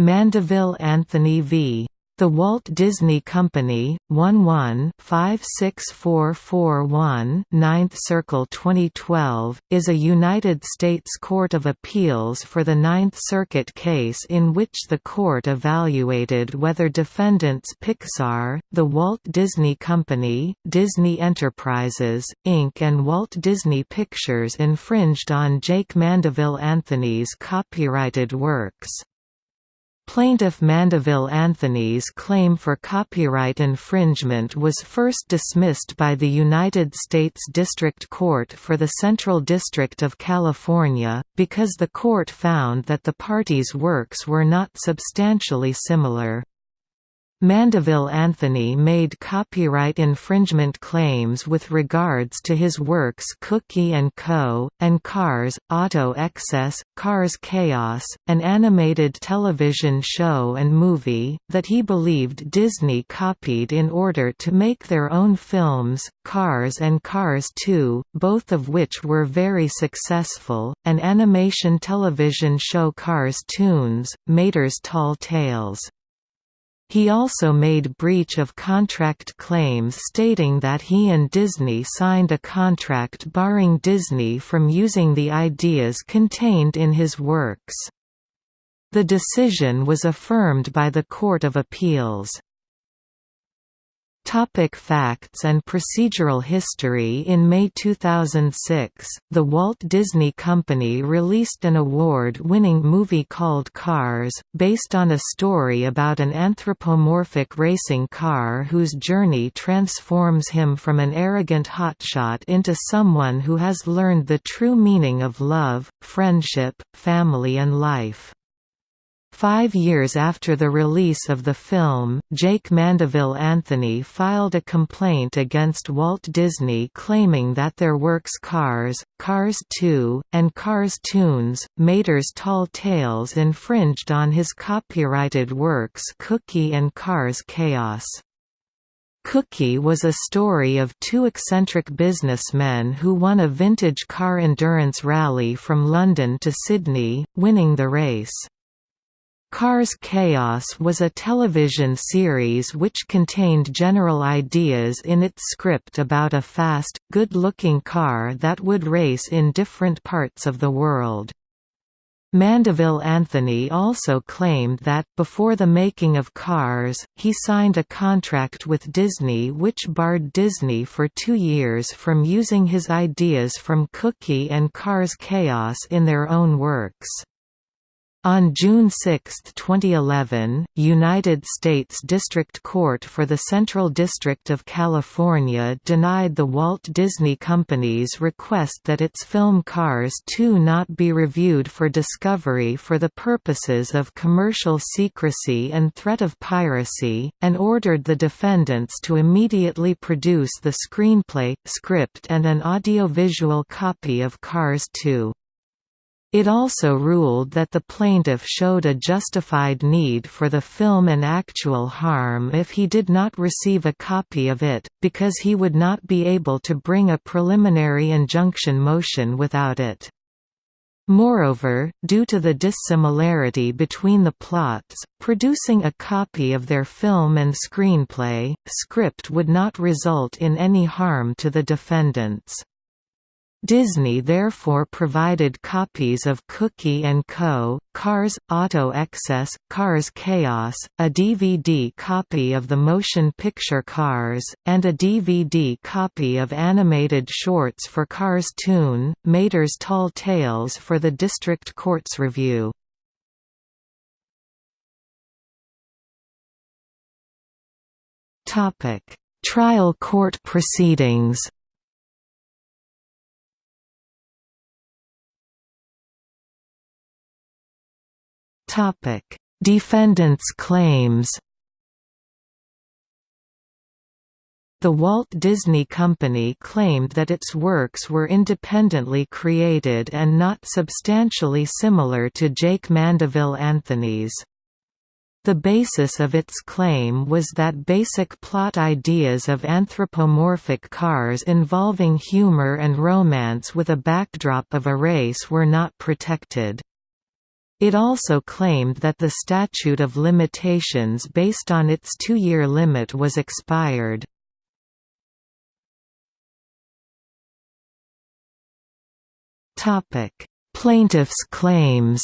Mandeville Anthony v. The Walt Disney Company, 11-56441 9th Circle 2012, is a United States Court of Appeals for the Ninth Circuit case in which the court evaluated whether defendants Pixar, the Walt Disney Company, Disney Enterprises, Inc. and Walt Disney Pictures infringed on Jake Mandeville Anthony's copyrighted works. Plaintiff Mandeville Anthony's claim for copyright infringement was first dismissed by the United States District Court for the Central District of California, because the court found that the parties' works were not substantially similar. Mandeville Anthony made copyright infringement claims with regards to his works Cookie & Co., and Cars, Auto Excess, Cars Chaos, an animated television show and movie, that he believed Disney copied in order to make their own films, Cars and Cars 2, both of which were very successful, an animation television show Cars Toons, Mater's Tall Tales. He also made breach of contract claims stating that he and Disney signed a contract barring Disney from using the ideas contained in his works. The decision was affirmed by the Court of Appeals. Topic facts and procedural history In May 2006, the Walt Disney Company released an award-winning movie called Cars, based on a story about an anthropomorphic racing car whose journey transforms him from an arrogant hotshot into someone who has learned the true meaning of love, friendship, family and life. Five years after the release of the film, Jake Mandeville Anthony filed a complaint against Walt Disney claiming that their works Cars, Cars 2, and Cars Toons, Mater's Tall Tales infringed on his copyrighted works Cookie and Cars Chaos. Cookie was a story of two eccentric businessmen who won a vintage car endurance rally from London to Sydney, winning the race. Cars Chaos was a television series which contained general ideas in its script about a fast, good-looking car that would race in different parts of the world. Mandeville Anthony also claimed that, before the making of Cars, he signed a contract with Disney which barred Disney for two years from using his ideas from Cookie and Cars Chaos in their own works. On June 6, 2011, United States District Court for the Central District of California denied the Walt Disney Company's request that its film Cars 2 not be reviewed for discovery for the purposes of commercial secrecy and threat of piracy, and ordered the defendants to immediately produce the screenplay, script and an audiovisual copy of Cars 2. It also ruled that the plaintiff showed a justified need for the film and actual harm if he did not receive a copy of it, because he would not be able to bring a preliminary injunction motion without it. Moreover, due to the dissimilarity between the plots, producing a copy of their film and screenplay, script would not result in any harm to the defendants. Disney therefore provided copies of Cookie & Co., Cars, Auto Excess, Cars Chaos, a DVD copy of the motion picture Cars, and a DVD copy of animated shorts for Cars Toon, Mater's Tall Tales for the District Court's review. Trial court proceedings Topic: Defendants' claims. The Walt Disney Company claimed that its works were independently created and not substantially similar to Jake Mandeville Anthony's. The basis of its claim was that basic plot ideas of anthropomorphic cars involving humor and romance with a backdrop of a race were not protected. It also claimed that the statute of limitations based on its two-year limit was expired. Plaintiffs' claims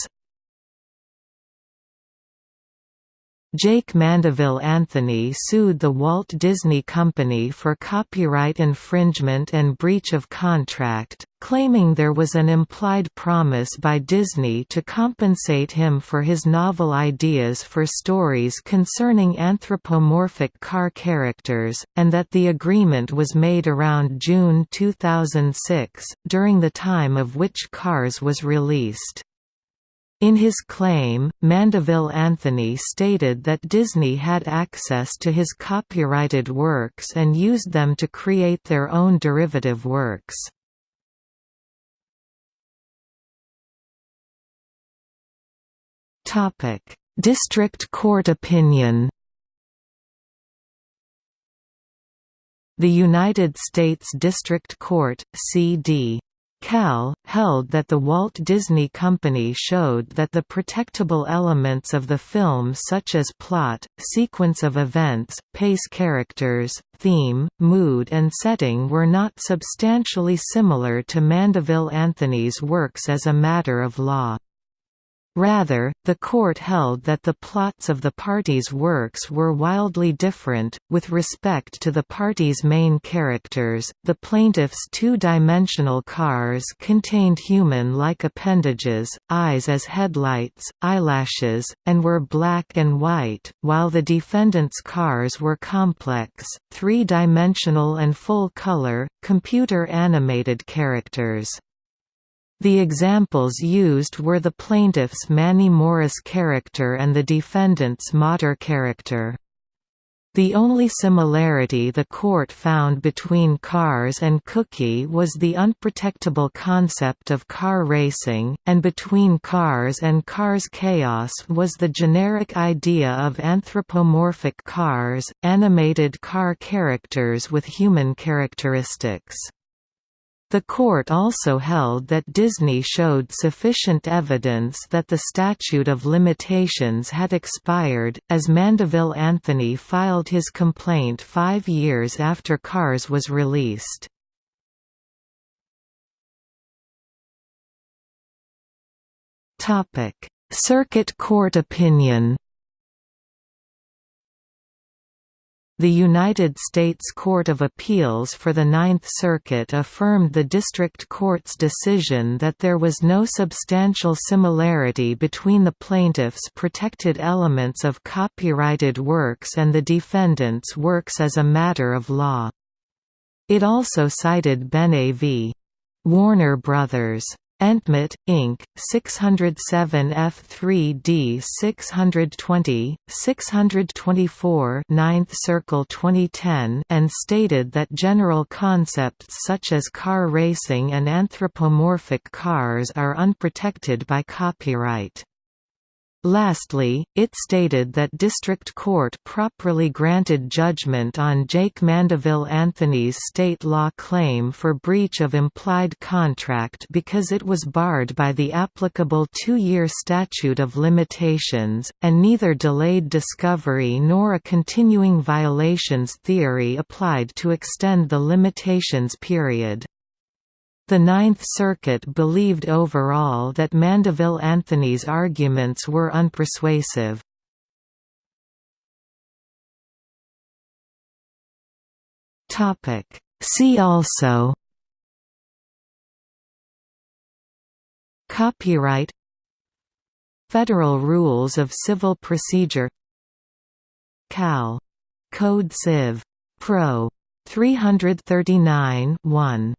Jake Mandeville Anthony sued the Walt Disney Company for copyright infringement and breach of contract, claiming there was an implied promise by Disney to compensate him for his novel ideas for stories concerning anthropomorphic car characters, and that the agreement was made around June 2006, during the time of which Cars was released. In his claim, Mandeville Anthony stated that Disney had access to his copyrighted works and used them to create their own derivative works. District Court opinion The United States District Court, C.D. Cal, held that the Walt Disney Company showed that the protectable elements of the film such as plot, sequence of events, pace characters, theme, mood and setting were not substantially similar to Mandeville Anthony's works as a matter of law. Rather, the court held that the plots of the parties' works were wildly different. With respect to the parties' main characters, the plaintiff's two dimensional cars contained human like appendages, eyes as headlights, eyelashes, and were black and white, while the defendant's cars were complex, three dimensional and full color, computer animated characters. The examples used were the plaintiff's Manny Morris character and the defendant's Mater character. The only similarity the court found between Cars and Cookie was the unprotectable concept of car racing, and between Cars and Cars Chaos was the generic idea of anthropomorphic cars, animated car characters with human characteristics. The court also held that Disney showed sufficient evidence that the statute of limitations had expired, as Mandeville Anthony filed his complaint five years after Cars was released. Circuit Court opinion The United States Court of Appeals for the Ninth Circuit affirmed the district court's decision that there was no substantial similarity between the plaintiff's protected elements of copyrighted works and the defendant's works as a matter of law. It also cited Benet v. Warner Brothers Entmet, Inc., 607 F3D 620, 624 9th Circle 2010 and stated that general concepts such as car racing and anthropomorphic cars are unprotected by copyright. Lastly, it stated that district court properly granted judgment on Jake Mandeville Anthony's state law claim for breach of implied contract because it was barred by the applicable two-year statute of limitations, and neither delayed discovery nor a continuing violations theory applied to extend the limitations period. The Ninth Circuit believed overall that Mandeville Anthony's arguments were unpersuasive. See also Copyright Federal Rules of Civil Procedure Cal. Code Civ. Pro. 339 1